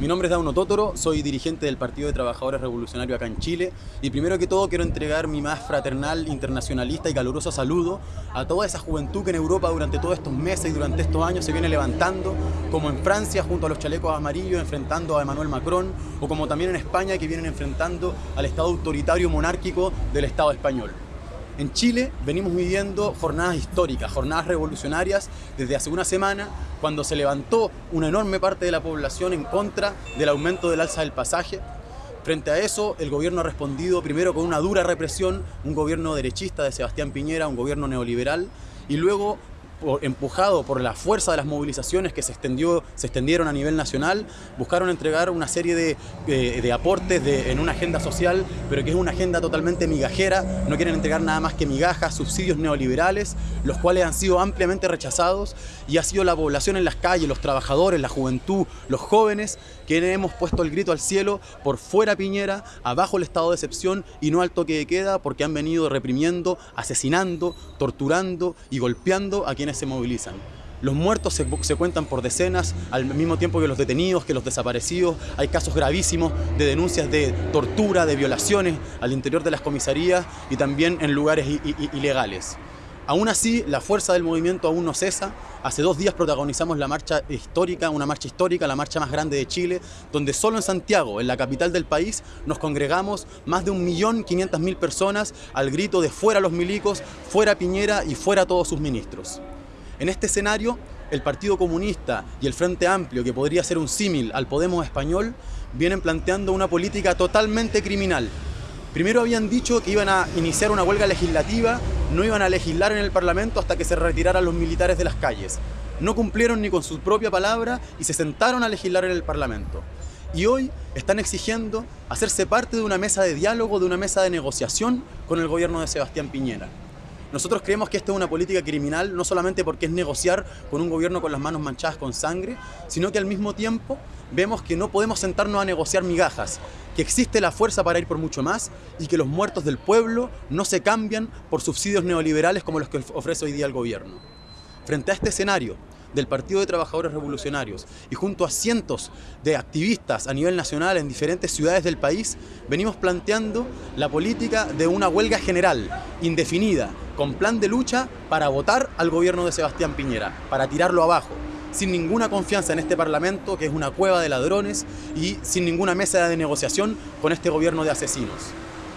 Mi nombre es Dauno Totoro, soy dirigente del Partido de Trabajadores Revolucionarios acá en Chile y primero que todo quiero entregar mi más fraternal, internacionalista y caluroso saludo a toda esa juventud que en Europa durante todos estos meses y durante estos años se viene levantando, como en Francia junto a los chalecos amarillos enfrentando a Emmanuel Macron o como también en España que vienen enfrentando al Estado autoritario monárquico del Estado español. En Chile venimos viviendo jornadas históricas, jornadas revolucionarias desde hace una semana cuando se levantó una enorme parte de la población en contra del aumento del alza del pasaje. Frente a eso, el gobierno ha respondido primero con una dura represión, un gobierno derechista de Sebastián Piñera, un gobierno neoliberal, y luego empujado por la fuerza de las movilizaciones que se, extendió, se extendieron a nivel nacional, buscaron entregar una serie de, aportes en una agenda social, pero que es una agenda totalmente migajera, no quieren entregar nada más que migajas, subsidios neoliberales, los cuales han sido ampliamente rechazados. Y ha sido la población en las calles, los trabajadores, la juventud, los jóvenes, quienes hemos puesto el grito al cielo por fuera Piñera, abajo el estado de excepción y no al toque de queda porque han venido reprimiendo, asesinando, torturando y golpeando a quienes se movilizan. Los muertos se, cuentan por decenas, al mismo tiempo que los detenidos, que los desaparecidos. Hay casos gravísimos de denuncias de tortura, de violaciones al interior de las comisarías y también en lugares ilegales. Aún así, la fuerza del movimiento aún no cesa. Hace dos días protagonizamos la marcha histórica, una marcha histórica, la marcha más grande de Chile, donde solo en Santiago, en la capital del país, nos congregamos más de 1.500.000 personas al grito de fuera los milicos, fuera Piñera y fuera todos sus ministros. En este escenario, el Partido Comunista y el Frente Amplio, que podría ser un símil al Podemos español, vienen planteando una política totalmente criminal. Primero habían dicho que iban a iniciar una huelga legislativa no iban a legislar en el Parlamento hasta que se retiraran los militares de las calles. No cumplieron ni con su propia palabra y se sentaron a legislar en el Parlamento. Y hoy están exigiendo hacerse parte de una mesa de diálogo, de una mesa de negociación con el gobierno de Sebastián Piñera. Nosotros creemos que esta es una política criminal, no solamente porque es negociar con un gobierno con las manos manchadas con sangre, sino que al mismo tiempo vemos que no podemos sentarnos a negociar migajas, que existe la fuerza para ir por mucho más y que los muertos del pueblo no se cambian por subsidios neoliberales como los que ofrece hoy día el gobierno. Frente a este escenario, del Partido de Trabajadores Revolucionarios y junto a cientos de activistas a nivel nacional en diferentes ciudades del país, venimos planteando la política de una huelga general, indefinida, con plan de lucha para votar al gobierno de Sebastián Piñera, para tirarlo abajo, sin ninguna confianza en este Parlamento, que es una cueva de ladrones, y sin ninguna mesa de negociación con este gobierno de asesinos.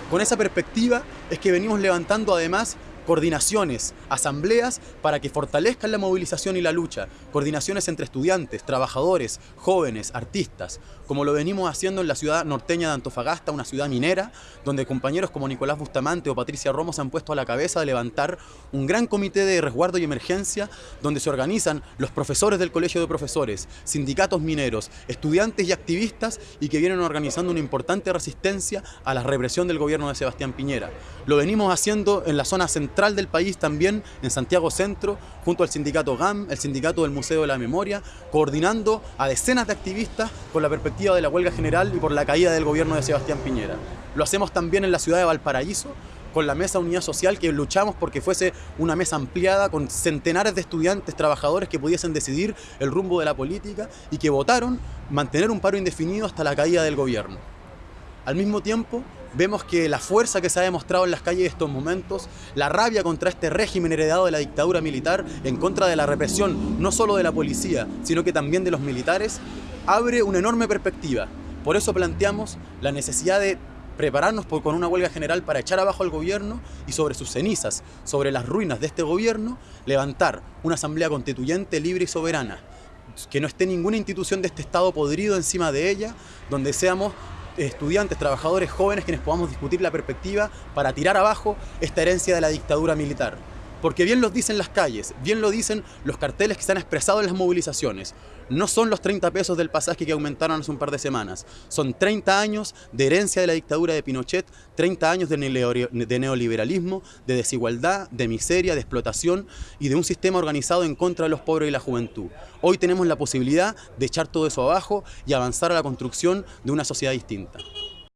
Con esa perspectiva es que venimos levantando además coordinaciones, asambleas para que fortalezcan la movilización y la lucha, coordinaciones entre estudiantes, trabajadores, jóvenes, artistas, como lo venimos haciendo en la ciudad norteña de Antofagasta, una ciudad minera, donde compañeros como Nicolás Bustamante o Patricia Romo se han puesto a la cabeza de levantar un gran comité de resguardo y emergencia, donde se organizan los profesores del Colegio de Profesores, sindicatos mineros, estudiantes y activistas, y que vienen organizando una importante resistencia a la represión del gobierno de Sebastián Piñera. Lo venimos haciendo en la zona central del país también, en Santiago Centro, junto al sindicato GAM, el sindicato del Museo de la Memoria, coordinando a decenas de activistas con la perspectiva de la huelga general y por la caída del gobierno de Sebastián Piñera. Lo hacemos también en la ciudad de Valparaíso, con la Mesa Unidad Social, que luchamos porque fuese una mesa ampliada con centenares de estudiantes, trabajadores que pudiesen decidir el rumbo de la política y que votaron mantener un paro indefinido hasta la caída del gobierno. Al mismo tiempo, vemos que la fuerza que se ha demostrado en las calles de estos momentos, la rabia contra este régimen heredado de la dictadura militar, en contra de la represión no solo de la policía, sino que también de los militares, abre una enorme perspectiva. Por eso planteamos la necesidad de prepararnos con una huelga general para echar abajo al gobierno y sobre sus cenizas, sobre las ruinas de este gobierno, levantar una asamblea constituyente libre y soberana, que no esté ninguna institución de este Estado podrido encima de ella, donde seamos estudiantes, trabajadores, jóvenes, quienes podamos discutir la perspectiva para tirar abajo esta herencia de la dictadura militar. Porque bien lo dicen las calles, bien lo dicen los carteles que se han expresado en las movilizaciones. No son los 30 pesos del pasaje que aumentaron hace un par de semanas. Son 30 años de herencia de la dictadura de Pinochet, 30 años de neoliberalismo, de desigualdad, de miseria, de explotación y de un sistema organizado en contra de los pobres y la juventud. Hoy tenemos la posibilidad de echar todo eso abajo y avanzar a la construcción de una sociedad distinta.